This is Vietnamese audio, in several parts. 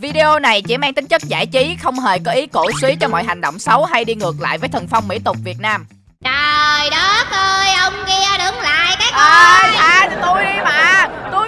Video này chỉ mang tính chất giải trí, không hề có ý cổ suý cho mọi hành động xấu hay đi ngược lại với thần phong mỹ tục Việt Nam. Trời đất ơi, ông kia đứng lại cái coi tha cho tôi đi mà. Tôi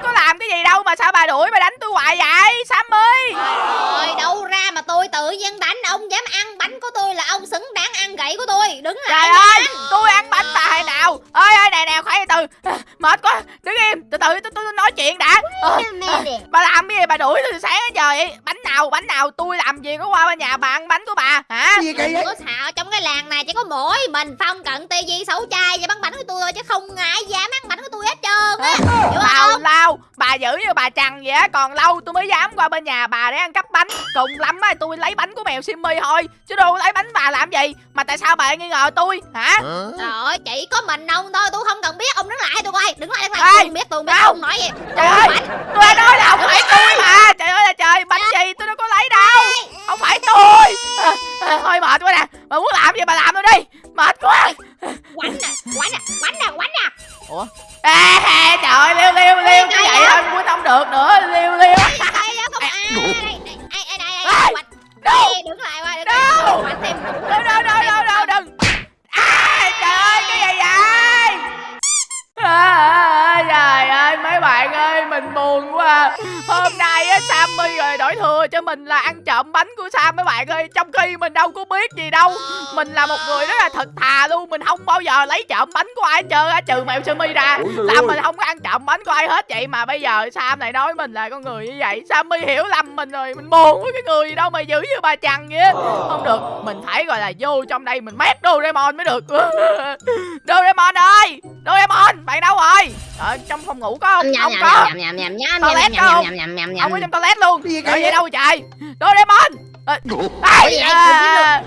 gì đâu mà sao bà đuổi bà đánh tôi hoài vậy? Sammy. Trời ơi, đâu ra mà tôi tự nhiên đánh Ông dám ăn bánh của tôi là ông xứng đáng ăn gậy của tôi Đứng lại Trời ơi, tôi ăn bánh bà hay nào? Ơi ơi nè nè, khoan từ. Mệt quá, đứng im, từ từ tôi, tôi nói chuyện đã. Ờ, ờ, bà làm cái gì bà đuổi tôi từ sáng đến giờ vậy? Bánh nào, bánh nào tôi làm gì có qua bên nhà bà ăn bánh của bà hả? gì kỳ vậy có xạo trong cái làng này chỉ có mỗi mình Phong cận tê di xấu trai và bắn bánh của tôi thôi chứ không ai dám ăn bánh của tôi hết trơn á Hiểu Tào không? lao Bà giữ như bà trằn vậy á. Còn lâu tôi mới dám qua bên nhà bà để ăn cắp bánh. Cùng lắm á tôi lấy bánh của mèo Simmy thôi. Chứ đâu lấy bánh bà làm gì? Mà tại sao bà nghi ngờ tôi? Hả? Trời ơi, chỉ có mình ông thôi, tôi không cần biết. Ông đứng lại tôi coi. Đứng lại, đứng lại, tôi không biết, tôi không biết, đâu? ông nói gì Trời ơi! tôi nói là không phải tôi mà. Trời ơi là trời Bánh gì tôi đâu có lấy đâu. Không phải tôi Thôi mệt quá nè. Bà muốn làm gì bà làm tôi đi. Mệt quá. Quánh nè, quánh nè, quánh nè, quánh nè. À, à, Trời ơi liêu liêu liêu Cái vậy? thôi quýnh không được nữa Liêu liêu. Đâu? Đứng lại qua, đứng Đâu? lại Quánh thêm Đâu đâu đâu đâu đâu đừng à, Trời ơi cái gì vậy? À, Trời mấy bạn ơi Mình buồn quá Hôm nay á Sammy rồi đổi thừa cho mình là ăn trộm bánh của Sam mấy bạn ơi. Trong khi mình đâu có biết gì đâu. Mình là một người rất là thật thà luôn. Mình không bao giờ lấy trộm bánh của ai hết trơn á Trừ mèo Sammy ra. Là mình không có ăn trộm bánh của ai hết vậy mà bây giờ Sam lại nói mình là con người như vậy. Sammy hiểu lầm mình rồi. Mình buồn với cái người gì đâu mà giữ như bà chằn vậy không được mình phải gọi là vô trong đây mình mét Doraemon mới được. Doraemon ơi! Doraemon bạn đâu rồi? Ở trong phòng ngủ có không Nhầm, nhầm, có. nhầm, nhầm, nhầm, nhầm, Toilet nhầm, nhầm, nhầm, nhầm, nhầm, không có nhầm. trong toilet luôn. Gì vậy? đâu trời Doraemon. Gì vậy? à?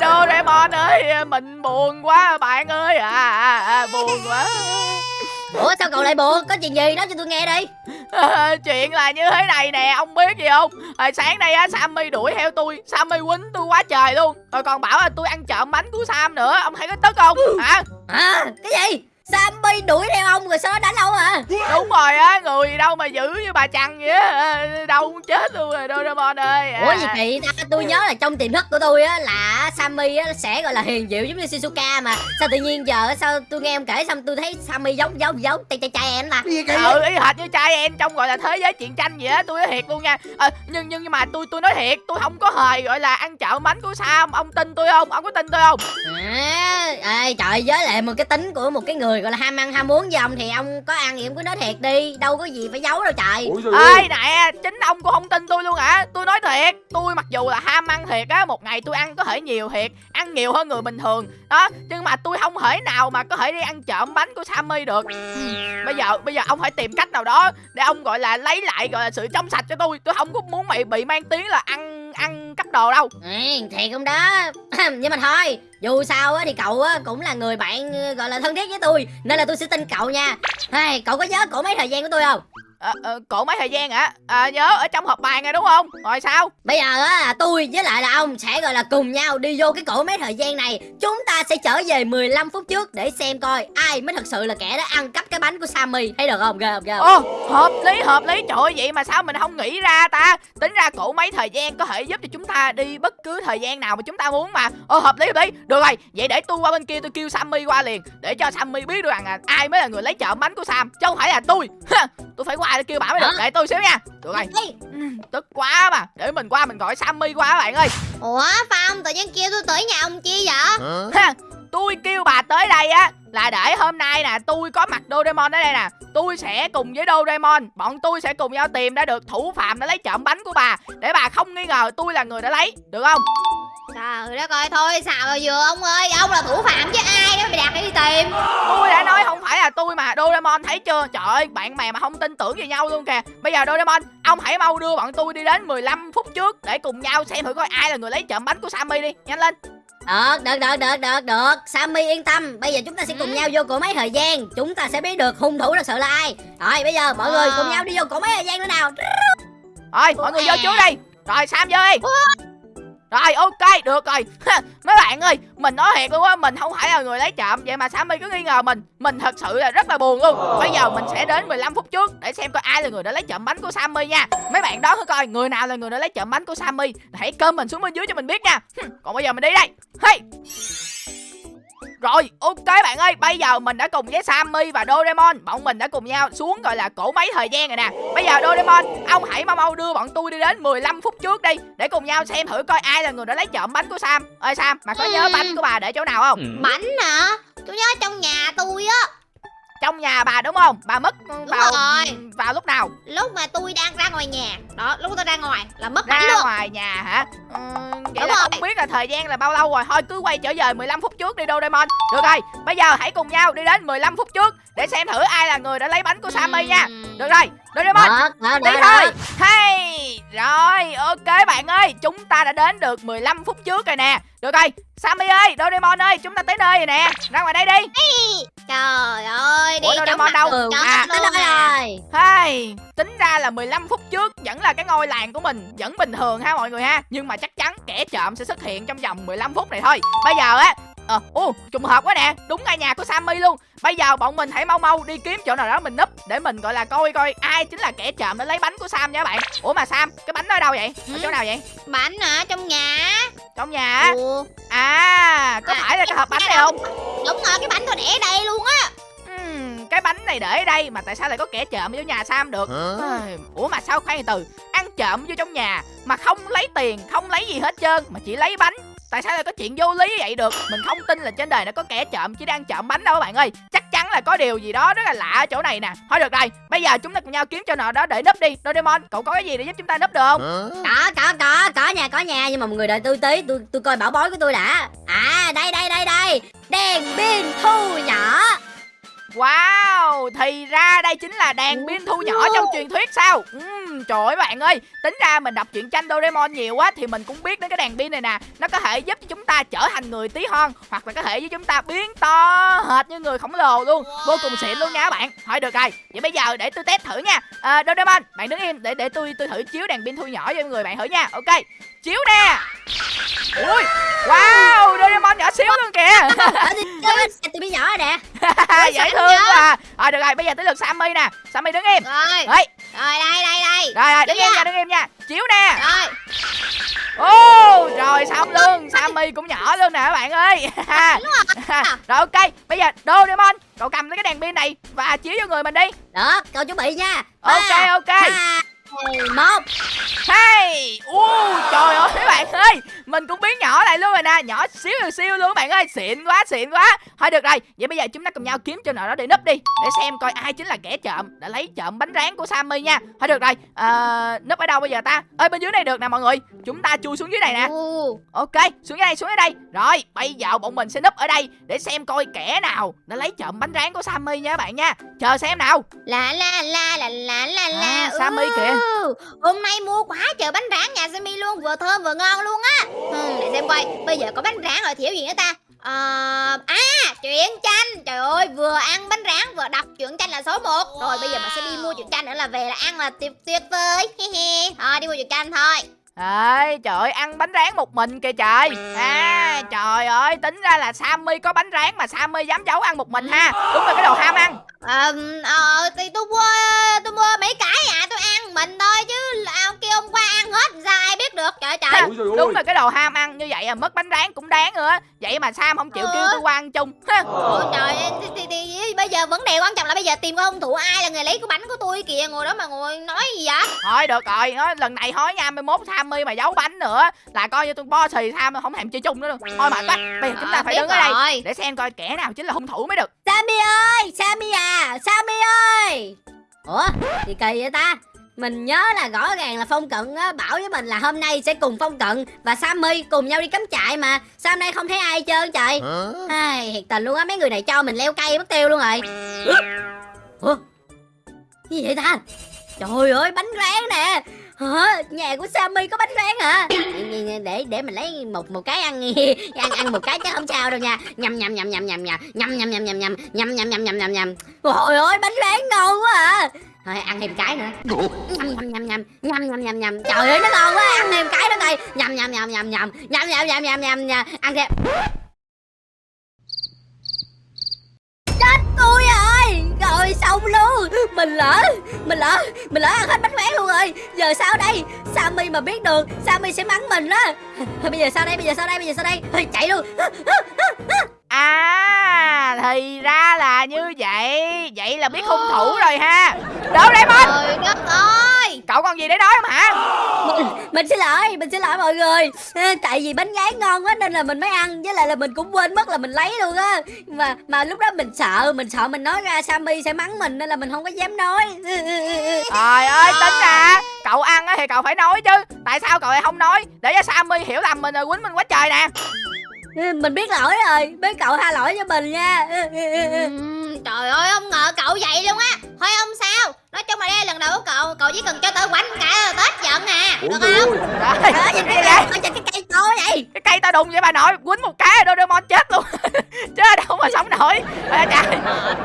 Doraemon ơi mình buồn quá bạn ơi. À, à, à buồn quá. Ủa sao cậu lại buồn? Có chuyện gì? Nói cho tôi nghe đi. Ờ, chuyện là như thế này nè ông biết gì không? Hồi sáng nay á sammy đuổi theo tôi. Sammy quýnh tôi quá trời luôn. Rồi còn bảo là tôi ăn trộm bánh của sam nữa. Ông thấy có tức không? Hả? Hả? Cái gì? Sammy đuổi theo ông rồi sau đó đánh ông hả? đúng rồi á người đâu mà giữ như bà chằn vậy á đâu muốn chết luôn rồi doraemon ơi. À. Ủa gì kỳ ta? Tôi nhớ là trong tiềm thức của tôi á là Sammy á sẽ gọi là hiền dịu giống như Shizuka mà. Sao tự nhiên giờ á, sao tôi nghe ông kể xong tôi thấy Sammy giống giống giống trai trai trai em kỳ ừ y hệt như trai em trong gọi là thế giới chuyện tranh vậy á tôi nói thiệt luôn nha. Ờ, nhưng nhưng nhưng mà tôi tôi nói thiệt tôi không có hề gọi là ăn trộm bánh của sam. Ông tin tôi không? Ông có tin tôi không? À, ê, trời với lại một cái tính của một cái người gọi là ham ăn ham muốn với ông thì ông có ăn thì ông cứ nói thiệt đi đâu có gì phải giấu đâu trời. Ơi nè chính ông cũng không tin tôi luôn hả? Tôi nói thiệt tôi mặc dù là ham ăn thiệt á một ngày tôi ăn có thể nhiều thiệt ăn nhiều hơn người bình thường. Đó nhưng mà tôi không thể nào mà có thể đi ăn trộm bánh của sammy được. Bây giờ bây giờ ông phải tìm cách nào đó để ông gọi là lấy lại gọi là sự trong sạch cho tôi. Tôi không có muốn mày bị mang tiếng là ăn ăn cắp đồ đâu. Ừ, thiệt không đó. Nhưng mà thôi dù sao á thì cậu á cũng là người bạn gọi là thân thiết với tôi nên là tôi sẽ tin cậu nha. Hey, cậu có nhớ cổ mấy thời gian của tôi không? Ờ, ờ, cổ mấy thời gian hả à, nhớ ở trong hộp bài nghe đúng không rồi sao bây giờ á tôi với lại là ông sẽ gọi là cùng nhau đi vô cái cổ mấy thời gian này chúng ta sẽ trở về 15 phút trước để xem coi ai mới thật sự là kẻ đã ăn cắp cái bánh của Sammy thấy được không ghê không ghê không Ồ, hợp lý, hợp lý. Trời ơi, vậy mà sao mình không nghĩ ra ta? Tính ra cổ mấy thời gian có thể giúp cho chúng ta đi bất cứ thời gian nào mà chúng ta muốn mà. Ồ, hợp lý, hợp lý. Được rồi, vậy để tôi qua bên kia tôi kêu Sammy qua liền. Để cho Sammy biết được rằng là ai mới là người lấy trộm bánh của Sam. Chứ không phải là tôi. Tôi phải qua để kêu bà mới được. Để tôi xíu nha. Được rồi. Ừm, Tức quá mà. Để mình qua mình gọi Sammy qua các bạn ơi. ủa Phong tự nhiên kêu tôi tới nhà ông chi vậy Ha, tôi kêu bà tới đây á là để hôm nay nè tôi có mặt Doraemon ở đây nè tôi sẽ cùng với Doraemon bọn tôi sẽ cùng nhau tìm ra được thủ phạm đã lấy trộm bánh của bà để bà không nghi ngờ tôi là người đã lấy được không Trời đất ơi thôi xào rồi vừa ông ơi Ông là thủ phạm chứ ai đó mày đặt để đi tìm. Tôi đã nói không phải là tôi mà Doraemon thấy chưa? Trời ơi bạn bè mà không tin tưởng về nhau luôn kìa. Bây giờ Doraemon ông hãy mau đưa bọn tôi đi đến 15 phút trước để cùng nhau xem thử coi ai là người lấy trộm bánh của Sammy đi. Nhanh lên. Được được được được được được. Sammy yên tâm Bây giờ chúng ta sẽ cùng nhau vô cổ máy thời gian. Chúng ta sẽ biết được hung thủ thật sự là ai. Rồi bây giờ mọi người À. cùng nhau đi vô cổ máy thời gian nữa nào. Rồi mọi người vô trước đi. Rồi Sam vô đi rồi, ok, được rồi. Mấy bạn ơi, Mình nói thiệt luôn á, Mình không phải là người lấy trộm. Vậy mà Sammy cứ nghi ngờ mình. Mình thật sự là rất là buồn luôn. Bây giờ mình sẽ đến 15 phút trước Để xem coi ai là người đã lấy trộm bánh của Sammy nha. Mấy bạn đó thử coi, Người nào là người đã lấy trộm bánh của Sammy. Hãy comment mình xuống bên dưới cho mình biết nha. Còn bây giờ mình đi đây. Hey! Rồi, ok bạn ơi, bây giờ mình đã cùng với Sammy và Doraemon Bọn mình đã cùng nhau xuống gọi là cổ máy thời gian rồi nè Bây giờ Doraemon, ông hãy mau mau đưa bọn tôi đi đến 15 phút trước đi Để cùng nhau xem thử coi ai là người đã lấy trộm bánh của Sam Ơi Sam, mà có nhớ Ừ. bánh của bà để chỗ nào không? Bánh hả? Tôi nhớ trong nhà tôi á Trong nhà bà đúng không? Bà mất ừ, vào rồi. vào lúc nào? Lúc mà tôi đang ra ngoài nhà Đó, lúc tôi ra ngoài là mất Ra luôn ngoài nhà hả? Ừ, vậy Đúng là rồi. không biết là thời gian là bao lâu rồi Thôi cứ quay trở về 15 phút trước đi Doraemon Được rồi, bây giờ hãy cùng nhau đi đến 15 phút trước Để xem thử ai là người đã lấy bánh của Sammy nha Được rồi, Doraemon Đó, đó, Đi đó, thôi đó. Hay Rồi ok bạn ơi Chúng ta đã đến được 15 phút trước rồi nè Được rồi Sammy ơi Doraemon ơi Chúng ta tới nơi rồi nè Ra ngoài đây đi Trời ơi, đi Ủa, trong Doraemon mặt đâu? tường À, Tới à. rồi Hay Tính ra là 15 phút trước Vẫn là cái ngôi làng của mình Vẫn bình thường ha mọi người ha Nhưng mà chắc chắn kẻ trộm sẽ xuất hiện trong vòng 15 phút này thôi Bây giờ á Ờ, ô, trùng hợp quá nè Đúng ngay nhà của Sammy luôn Bây giờ bọn mình hãy mau mau đi kiếm chỗ nào đó mình núp Để mình gọi là coi coi ai chính là kẻ trộm đã lấy bánh của Sam nha các bạn Ủa mà Sam, cái bánh đó ở đâu vậy? Ở Ừ. chỗ nào vậy? Bánh hả? Trong nhà Trong nhà á Ủa, À, có À, phải là cái hộp bánh này không? Đúng rồi, cái bánh tôi để ở đây luôn á Ừm, cái bánh này để ở đây mà tại sao lại có kẻ trộm vô nhà Sam được? Ủa mà sao khoan từ ăn trộm vô trong nhà mà không lấy tiền, không lấy gì hết trơn mà chỉ lấy bánh. Tại sao lại có chuyện vô lý như vậy được? Mình không tin là trên đời này có kẻ trộm chỉ đang trộm bánh đâu các bạn ơi. Chắc chắn là có điều gì đó rất là lạ ở chỗ này nè. Thôi được rồi, bây giờ chúng ta cùng nhau kiếm chỗ nào đó để núp đi. Doraemon, cậu có cái gì để giúp chúng ta núp được không? Có có có có nha có nha Nhưng mà mọi người đợi tôi tí Tôi tôi coi bảo bối của tôi đã À đây đây đây đây Đèn pin thu nhỏ Wow, thì ra đây chính là đèn pin thu nhỏ trong truyền thuyết sao? Ừm, trời ơi bạn ơi, tính ra mình đọc truyện tranh Doraemon nhiều quá thì mình cũng biết đến cái đèn pin này nè. Nó có thể giúp cho chúng ta trở thành người tí hon hoặc là có thể giúp chúng ta biến to hệt như người khổng lồ luôn. Vô cùng xịn luôn nha các bạn. Thôi được rồi, vậy bây giờ để tôi test thử nha. À, Doraemon, bạn đứng im để để tôi tôi thử chiếu đèn pin thu nhỏ cho người bạn thử nha. Ok. Chiếu nè. Ui, wow, Doraemon nhỏ xíu luôn kìa. Tôi biết nhỏ rồi nè Dễ thương quá à. Rồi được rồi, bây giờ tới lượt Sammy nè. Sammy đứng im. Rồi, rồi đây đây đây rồi rồi, đứng im nha. đứng im nha. Chiếu nè. Rồi, Ô, rồi xong luôn. Sammy cũng nhỏ luôn nè các bạn ơi. rồi ok, bây giờ Doraemon, cậu cầm lấy cái đèn pin này và chiếu cho người mình đi. Đó cậu chuẩn bị nha Ok ok. hai, một Hey, u trời ơi các bạn ơi, mình cũng biến nhỏ lại luôn rồi nè, nhỏ xíu xíu siêu luôn các bạn ơi, xịn quá xịn quá. Thôi được rồi, vậy bây giờ chúng ta cùng nhau kiếm chỗ nào đó để núp đi, để xem coi ai chính là kẻ trộm đã lấy trộm bánh rán của Sammy nha. Thôi được rồi, à, núp ở đâu bây giờ ta? Ơi bên dưới này được nè mọi người, chúng ta chui xuống dưới này nè. Ok, xuống dưới đây, xuống dưới đây. Rồi, bây giờ bọn mình sẽ núp ở đây để xem coi kẻ nào đã lấy trộm bánh rán của Sammy nha các bạn nha. Chờ xem nào. La la la la la la la À, Sammy kìa. Hôm nay mua quá trời bánh rán nhà Sammy luôn Vừa thơm vừa ngon luôn á ừ, Để xem coi. Bây giờ có bánh rán rồi thiếu gì nữa ta? À, à truyện tranh. Trời ơi vừa ăn bánh rán vừa đọc truyện tranh là số 1 Rồi bây giờ mình sẽ đi mua truyện tranh nữa là về là ăn là tuyệt tuyệt vời He he. Thôi đi mua truyện tranh thôi. Ê, trời ơi, ăn bánh rán một mình kìa trời. À, trời ơi, tính ra là Sammy có bánh rán mà Sammy dám giấu ăn một mình ha. Đúng là cái đồ ham ăn. Ờ, ờ, thì tôi mua tôi mua mấy cái à tôi ăn mình thôi chứ ông kia hôm qua ăn hết ra ai biết được trời trời. Ha, Đúng là cái đồ ham ăn như vậy à, mất bánh rán cũng đáng nữa. Vậy mà Sam không chịu Ừ. kêu tôi qua ăn chung. Ha. Ôi trời ơi, thì, thì, thì, bây giờ vấn đề quan trọng là bây giờ tìm coi hung thủ ai là người lấy cái bánh của tôi kìa ngồi đó mà ngồi nói gì vậy? Thôi được rồi, nói lần này thôi nha, mai mốt Sammy mà giấu bánh nữa Là coi như tôi bo xì Sam không thèm chơi chung nữa đâu Thôi mệt quá, bây giờ chúng ta Ờ, phải đứng ở đây. Để xem coi kẻ nào chính là hung thủ mới được. Sammy ơi Sammy à Sammy ơi. Ủa gì kỳ vậy ta? Mình nhớ là rõ ràng là Phong Cận á, bảo với mình là hôm nay sẽ cùng Phong Cận và Sammy cùng nhau đi cắm trại mà. Sao hôm nay không thấy ai hết trơn trời? Ai, thiệt tình luôn á mấy người này cho mình leo cây mất tiêu luôn rồi. Ủa? Cái gì vậy ta? Trời ơi bánh rán nè Hả? Nhà của Sammy có bánh rán hả? Để để mình lấy một một cái ăn ăn ăn một cái chứ không sao đâu nha. Nhầm nhầm nhầm nhầm nhầm nhầm nhầm nhầm nhầm nhầm nhầm nhầm nhầm nhầm nhầm nhầm. Trời ơi bánh rán ngon quá à. thôi ăn thêm cái nữa nhầm nhầm nhầm nhầm nhầm nhầm nhầm nhầm trời ơi nó ngon quá ăn thêm cái nữa coi nhầm nhầm nhầm nhầm nhầm nhầm nhầm nhầm nhầm nhầm nhầm ăn thêm chết tôi rồi xong luôn mình lỡ mình lỡ mình lỡ ăn hết bánh khoét luôn rồi. Giờ sao đây? Sammy mà biết được sammy sẽ mắng mình á. Bây giờ sao đây? Bây giờ sao đây? Bây giờ sao đây? Thôi, chạy luôn. À thì ra là như vậy. Vậy là biết hung thủ rồi ha. Đâu Raymond Trời đất ơi Cậu còn gì để nói không hả? Mình, mình xin lỗi mình xin lỗi mọi người. À, tại vì bánh gái ngon quá nên là mình mới ăn với lại là mình cũng quên mất là mình lấy luôn á. Mà mà lúc đó mình sợ mình sợ mình nói ra sammy sẽ mắng mình nên là mình không có dám nói. Trời ơi tính ra Cậu ăn á thì cậu phải nói chứ. Tại sao cậu lại không nói? Để cho Sammy hiểu lầm mình rồi quýnh mình quá trời nè mình biết lỗi rồi. Biết cậu tha lỗi cho mình nha. Ừm, Trời ơi không ngờ cậu vậy luôn á. Thôi không sao? Nói chung là đây là lần đầu của cậu. Cậu chỉ cần cho tớ quánh cả Tết giận à. Được không? Trời ơi, nhìn cái cây cái cây to vậy. Cái cây tao đụng vậy bà nội Quýnh một cái rồi Doraemon chết luôn. Chứ đâu mà sống nổi. Ôi trời.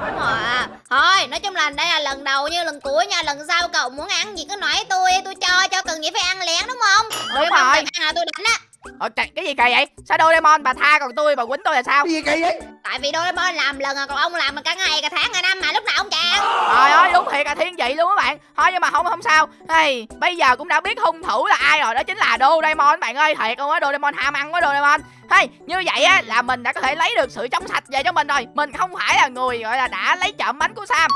Đúng rồi à. Thôi nói chung là đây là lần đầu như lần cuối nha. Lần sau cậu muốn ăn gì cứ nói tôi Tôi cho cho cần gì phải ăn lén đúng không? Đúng rồi. ăn là tôi đánh á Ôi trời, cái gì kỳ vậy? Sao Doraemon bà tha còn tôi bà quýnh tôi là sao? Cái gì kỳ vậy? Tại vì Doraemon làm lần à Còn ông làm mà cả ngày cả tháng cả năm mà lúc nào ông chàng? Trời ơi đúng thiệt là thiên vị luôn các bạn. Thôi nhưng mà không không sao. Hey, Bây giờ cũng đã biết hung thủ là ai rồi Đó chính là Doraemon các bạn ơi. Thiệt luôn á Doraemon ham ăn quá Doraemon hey, Như vậy á là mình đã có thể lấy được sự trong sạch về cho mình rồi. Mình không phải là người gọi là đã lấy trộm bánh của Sam.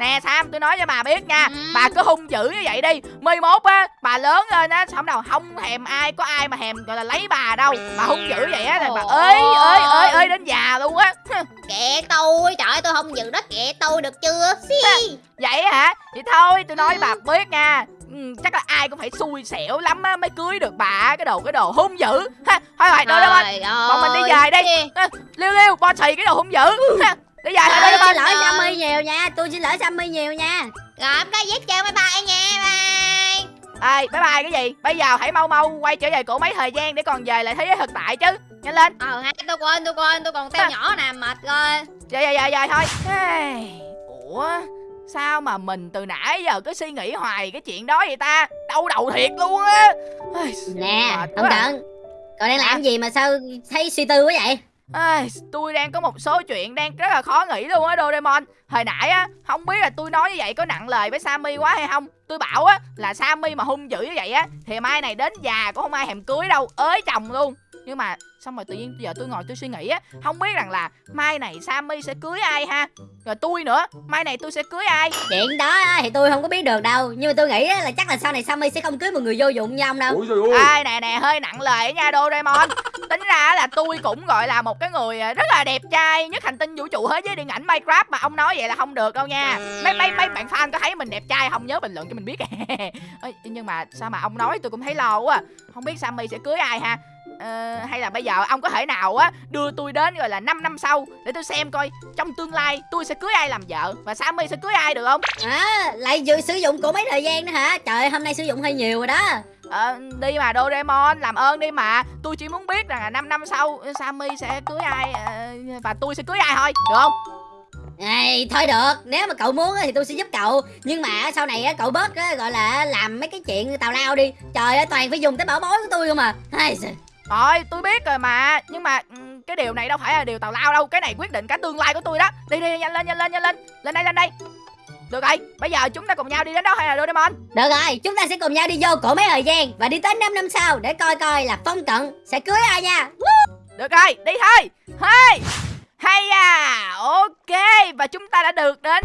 Nè Sam tôi nói cho bà biết nha. Ừ. Bà cứ hung dữ như vậy đi. Mai mốt á bà lớn lên á Xong đâu không thèm ai có ai mà thèm gọi là lấy bà đâu. Bà hung dữ vậy á là bà ơi ơi ơi ơi đến già luôn á Kệ tôi Trời ơi tôi không giữ đó kệ tôi được chưa? Xì. Vậy hả? Vậy thôi tôi nói bà biết nha. Ừ, Chắc là ai cũng phải xui xẻo lắm á Mới cưới được bà cái đồ cái đồ hung dữ. Ha, Thôi rồi Doraemon. Trời Bọn mình đi về đi. Xì. à, Liêu liêu bossy cái đồ hung dữ. Ha, Đi về thôi tôi Doraemon. xin lỗi ơi. sammy nhiều nha tôi xin lỗi sammy nhiều nha. Rồi cái giết chơi bye bye nha Bye. Ê bye bye cái gì? Bây giờ hãy mau mau quay trở về cổ mấy thời gian Để còn về lại thế giới thực tại chứ Nhanh lên. Ờ ha tôi quên tôi quên tôi còn teo nhỏ nè mệt rồi. Về về về về thôi. Ủa Sao mà mình từ nãy giờ cứ suy nghĩ hoài cái chuyện đó vậy ta? Đau đầu thiệt luôn á. Nè à. cận cậu đang làm gì mà sao thấy suy tư quá vậy? Ê, tôi đang có một số chuyện đang rất là khó nghĩ luôn á Doraemon Hồi nãy á, không biết là tôi nói như vậy có nặng lời với Sammy quá hay không. Tôi bảo á, là Sammy mà hung dữ như vậy á Thì mai này đến già cũng không ai thèm cưới đâu, ới chồng luôn. Nhưng mà xong rồi tự nhiên giờ tôi ngồi tôi suy nghĩ á Không biết rằng là mai này Sammy sẽ cưới ai ha? Rồi tôi nữa, mai này tôi sẽ cưới ai? Chuyện đó á, thì tôi không có biết được đâu nhưng mà tôi nghĩ á, là chắc là sau này sammy sẽ không cưới một người vô dụng như ông đâu. Ôi Ai nè nè hơi nặng lời nha Doraemon. Tính ra là tôi cũng gọi là một cái người à, rất là đẹp trai Nhất hành tinh vũ trụ thế giới điện ảnh Minecraft Mà ông nói vậy là không được đâu nha. Mấy mấy mấy bạn fan có thấy mình đẹp trai không? Nhớ bình luận cho mình biết. Nhưng mà sao mà ông nói tôi cũng thấy lo quá. Không biết Sammy sẽ cưới ai ha? Ờ, hay là bây giờ ông có thể nào á đưa tôi đến gọi là 5 năm sau để tôi xem coi trong tương lai tôi sẽ cưới ai làm vợ và Sammy sẽ cưới ai được không? à lại vừa sử dụng của mấy thời gian nữa hả? Trời hôm nay sử dụng hơi nhiều rồi đó. Ờ, đi mà Doraemon làm ơn đi mà. Tôi chỉ muốn biết rằng là 5 năm sau Sammy sẽ cưới ai ờ, và tôi sẽ cưới ai thôi. Được không Ê, thôi được nếu mà cậu muốn thì tôi sẽ giúp cậu. Nhưng mà sau này cậu bớt gọi là làm mấy cái chuyện tào lao đi. Trời ơi toàn phải dùng tới bảo bối của tôi không à. Rồi tôi biết rồi mà. Nhưng mà ừm, cái điều này đâu phải là điều tào lao đâu. Cái này quyết định cả tương lai của tôi đó. Đi đi nhanh lên nhanh lên nhanh lên. Lên đây lên đây. Được rồi bây giờ chúng ta cùng nhau đi đến đó hay là Doraemon? Được rồi chúng ta sẽ cùng nhau đi vô cổ mấy thời gian và đi tới 5 năm sau để coi coi là phong cận sẽ cưới ai nha. Được rồi đi thôi. Hey hay à ok và chúng ta đã được đến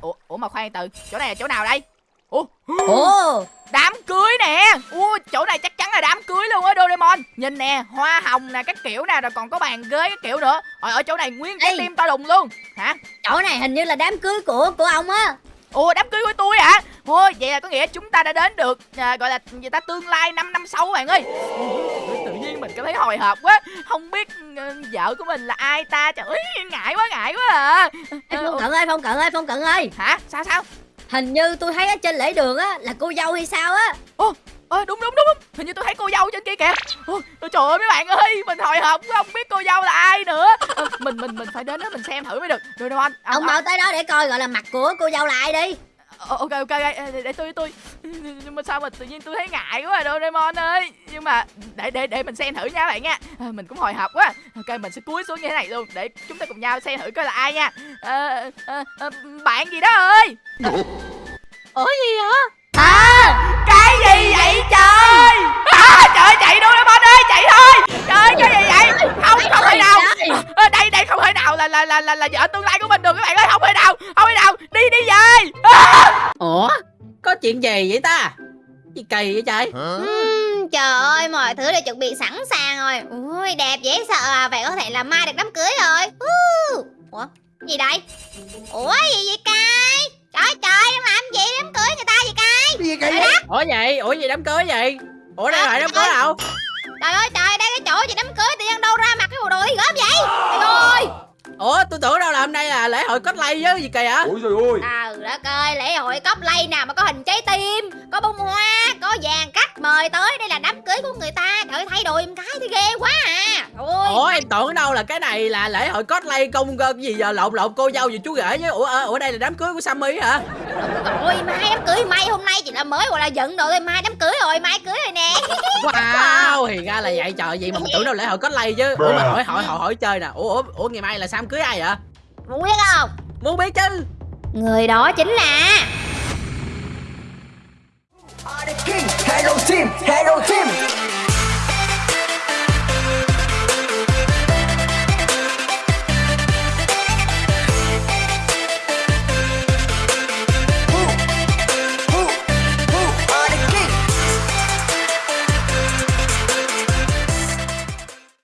ủa, ủa mà khoan từ chỗ này là chỗ nào đây? Ủa ồ. đám cưới nè. Ui chỗ này chắc chắn là đám cưới luôn á Doraemon. Nhìn nè hoa hồng nè các kiểu nè rồi còn có bàn ghế các kiểu nữa. Rồi ở chỗ này nguyên cái Ê. tim to đùng luôn. Hả? Chỗ này hình như là đám cưới của của ông á ủa đám cưới của tôi hả? Ôi vậy là có nghĩa chúng ta đã đến được à, gọi là người ta tương lai 5 năm sau bạn ơi. Tự nhiên mình cảm thấy hồi hộp quá. Không biết ừ, vợ của mình là ai ta? Trời ơi ngại quá ngại quá à. Ê, Ờ, phong cận ơi phong cận ơi phong cận ơi. Hả? Sao sao? Hình như tôi thấy ở trên lễ đường á là cô dâu hay sao á. Ơ thấy cô dâu trên kia kìa. Ôi, Trời ơi mấy bạn ơi Mình hồi hộp không biết cô dâu là ai nữa. Ờ, Mình mình mình phải đến đó mình xem thử mới được. Doraemon ông mau tới đó để coi gọi là mặt của cô dâu là ai đi. Ok ok để, để tôi tôi. Nhưng mà sao mà tự nhiên tôi thấy ngại quá à Doraemon ơi. Nhưng mà để để để mình xem thử nha bạn nha. À, mình cũng hồi hộp quá. Ok mình sẽ cúi xuống như thế này luôn để chúng ta cùng nhau xem thử coi là ai nha. À, à, à, bạn gì đó ơi? Ủa? Gì vậy? À cái gì vậy à, trời chạy Doraemon ơi chạy thôi trời cái gì vậy không không thể nào à, đây đây không thể nào là là là là, vợ tương lai của mình được. Các bạn ơi không thể nào không thể nào. Đi đi về. À! ủa có chuyện gì vậy ta? Gì kỳ vậy trời? Ừm, trời ơi mọi thứ đều chuẩn bị sẵn sàng rồi. Ui đẹp dễ sợ à. Vậy có thể là mai được đám cưới rồi. Uh. ủa gì đây? Ủa gì vậy cay trời trời đang làm gì đám cưới người ta vậy cay gì trời vậy? ủa vậy? Ủa gì đám cưới vậy? Ủa đây lại đám cưới đâu trời ơi trời ủa tôi tưởng đâu là hôm nay là lễ hội cosplay chứ gì kỳ hả ôi trời ơi. Trời đất ơi lễ hội cosplay nào mà có hình trái tim có bông hoa có vàng cắt mời tới đây là đám cưới của người ta. Trời thay đồ em cái thì ghê quá à. Ôi ủa em tưởng đâu là cái này là lễ hội cosplay công cái gì giờ lộn lộn cô dâu gì chú rể chứ ủa ờ, ủa đây là đám cưới của Sammy hả? Ôi mai đám cưới mai hôm nay chỉ là mới gọi là giận đồ thôi. Mai đám cưới rồi mai cưới rồi nè. Wow thì ra là vậy. Trời vậy mà mình tưởng đâu lễ hội cosplay chứ. Ủa mà hỏi hỏi hỏi hỏi chơi nè. Ủa ủa, ủa ngày mai là Sam cưới ai vậy? Muốn biết không? Muốn biết chứ người đó chính là hello team, hello team.